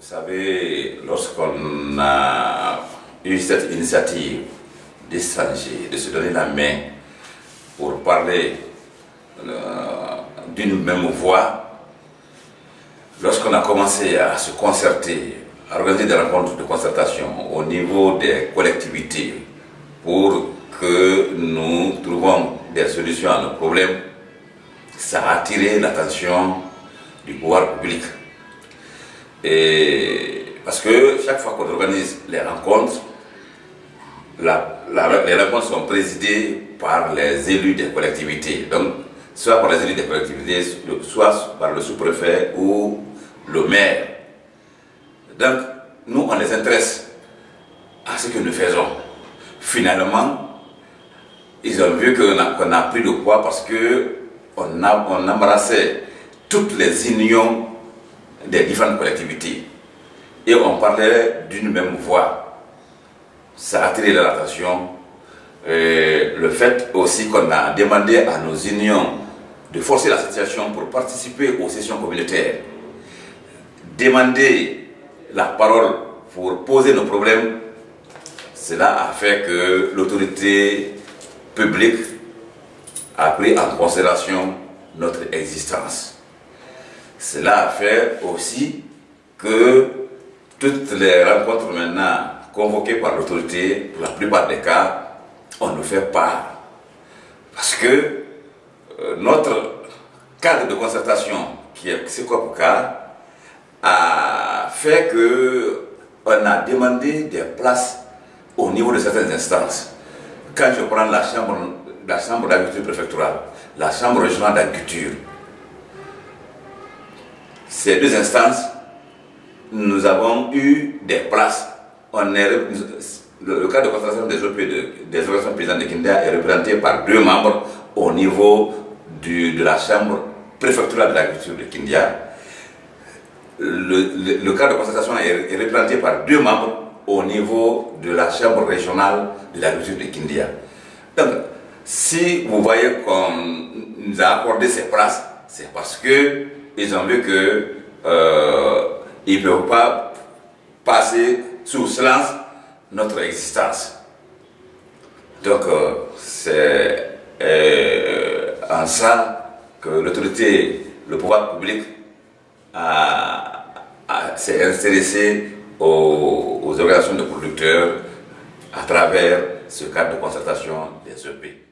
Vous savez, lorsqu'on a eu cette initiative d'échanger, de se donner la main pour parler euh, d'une même voix, lorsqu'on a commencé à se concerter, à organiser des rencontres de concertation au niveau des collectivités pour que nous trouvons des solutions à nos problèmes, ça a attiré l'attention du pouvoir public. Et parce que chaque fois qu'on organise les rencontres, les rencontres sont présidées par les élus des collectivités. Donc, soit par les élus des collectivités, soit par le sous-préfet ou le maire. Donc, nous, on les intéresse à ce que nous faisons. Finalement, ils ont vu qu'on a, a, pris le poids parce qu'on a, on embrassait toutes les unions des différentes collectivités. Et on parlait d'une même voix. Ça a attiré leur attention. le fait aussi qu'on a demandé à nos unions de forcer la situation pour participer aux sessions communautaires, demander la parole pour poser nos problèmes, cela a fait que l'autorité publique a pris en considération notre existence. Cela a fait aussi que toutes les rencontres maintenant convoquées par l'autorité, pour la plupart des cas, on nous fait part. Parce que euh, notre cadre de concertation, qui est cas a fait que on a demandé des places au niveau de certaines instances. Quand je prends la chambre, la chambre d'agriculture préfectorale, la chambre régionale d'agriculture, ces deux instances, nous avons eu des places. On est, le, cadre de concentration des OP des organisations paysannes de Kindia est représenté par deux membres au niveau de la chambre préfectorale de l'agriculture de Kindia. Le, cadre de concentration est, représenté par deux membres au niveau de la chambre régionale de l'agriculture de Kindia. Donc, si vous voyez qu'on nous a accordé ces places, c'est parce que ils ont vu qu'ils euh, ne peuvent pas passer sous silence notre existence. Donc, euh, c'est euh, en ça que l'autorité, le pouvoir public s'est intéressé aux, aux organisations de producteurs à travers ce cadre de concertation des EP.